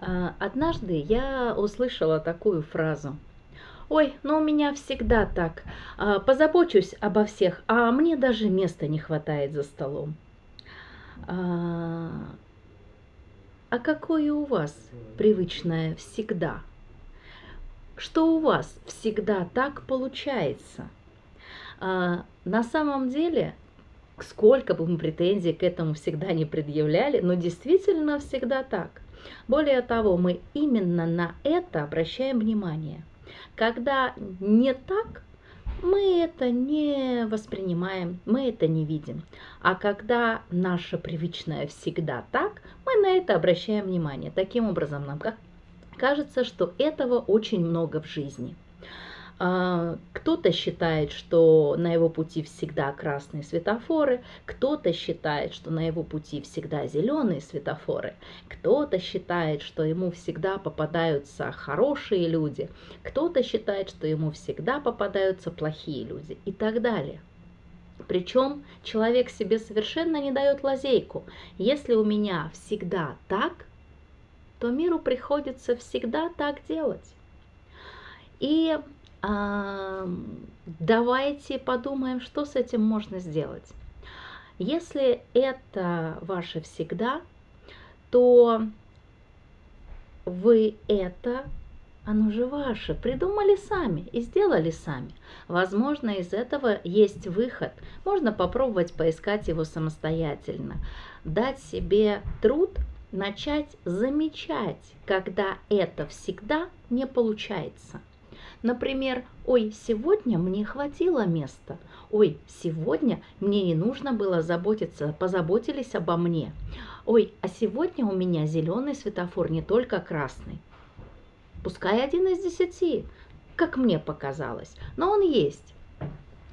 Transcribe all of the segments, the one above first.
А, однажды я услышала такую фразу. Ой, ну у меня всегда так. А, позабочусь обо всех, а мне даже места не хватает за столом. А, а какое у вас привычное всегда? Что у вас всегда так получается? На самом деле сколько бы мы претензий к этому всегда не предъявляли, но действительно всегда так. Более того, мы именно на это обращаем внимание. Когда не так, мы это не воспринимаем, мы это не видим. А когда наше привычное всегда так, мы на это обращаем внимание. Таким образом, нам кажется, что этого очень много в жизни. А, кто-то считает, что на его пути всегда красные светофоры, кто-то считает, что на его пути всегда зеленые светофоры, кто-то считает, что ему всегда попадаются хорошие люди, кто-то считает, что ему всегда попадаются плохие люди и так далее. Причем человек себе совершенно не дает лазейку. Если у меня всегда так, то миру приходится всегда так делать. И давайте подумаем, что с этим можно сделать. Если это ваше всегда, то вы это, оно же ваше, придумали сами и сделали сами. Возможно, из этого есть выход. Можно попробовать поискать его самостоятельно. Дать себе труд начать замечать, когда это всегда не получается. Например, ой, сегодня мне хватило места. Ой, сегодня мне не нужно было заботиться, позаботились обо мне. Ой, а сегодня у меня зеленый светофор, не только красный. Пускай один из десяти, как мне показалось, но он есть.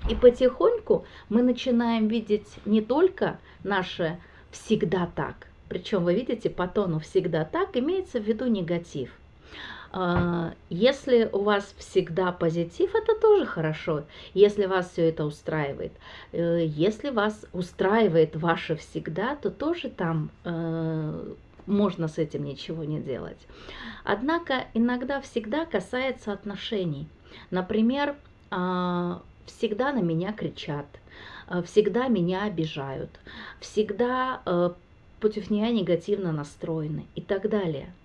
И потихоньку мы начинаем видеть не только наше всегда так, причем вы видите по тону всегда так, имеется в виду негатив – если у вас всегда позитив, это тоже хорошо, если вас все это устраивает. Э, если вас устраивает ваше всегда, то тоже там э, можно с этим ничего не делать. Однако иногда всегда касается отношений. Например, а, всегда на меня кричат, э, всегда меня обижают, всегда против меня негативно настроены и так далее – Э,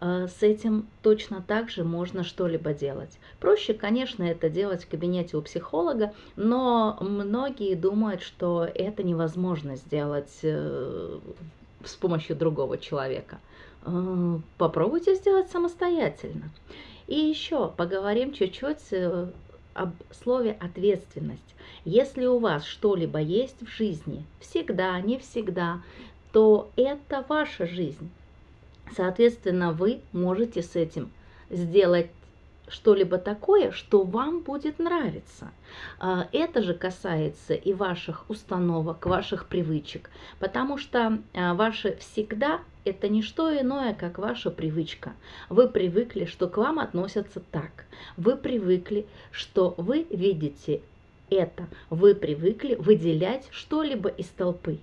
с этим точно так же можно что-либо делать. Проще, конечно, это делать в кабинете у психолога, но многие думают, что это невозможно сделать э, с помощью другого человека. Э, попробуйте сделать самостоятельно. И еще поговорим чуть-чуть об слове ответственность. Если у вас что-либо есть в жизни, всегда, не всегда, то это ваша жизнь. Соответственно, вы можете с этим сделать что-либо такое, что вам будет нравиться. А, это же касается и ваших установок, ваших привычек, потому что а, ваше всегда это не что иное, как ваша привычка. Вы привыкли, что к вам относятся так. Вы привыкли, что вы видите это. Вы привыкли выделять что-либо из толпы.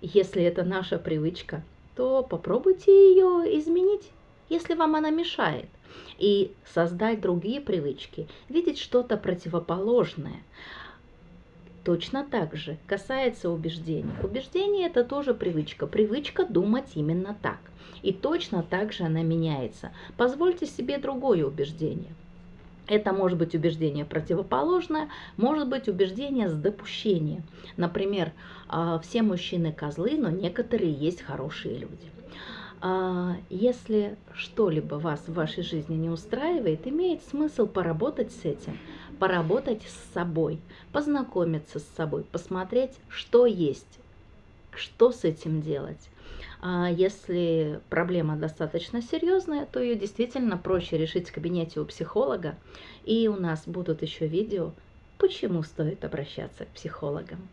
Если это наша привычка, то попробуйте ее изменить, если вам она мешает, и создать другие привычки, видеть что-то противоположное. Точно так же касается убеждений. Убеждение – это тоже привычка. Привычка думать именно так. И точно так же она меняется. Позвольте себе другое убеждение – это может быть убеждение противоположное, может быть убеждение с допущением. Например, а, все мужчины козлы, но некоторые есть хорошие люди. А, если что-либо вас в вашей жизни не устраивает, имеет смысл поработать с этим, поработать с собой, познакомиться с собой, посмотреть, что есть, что с этим делать. А если проблема достаточно серьезная, то ее действительно проще решить в кабинете у психолога. И у нас будут еще видео, почему стоит обращаться к психологам.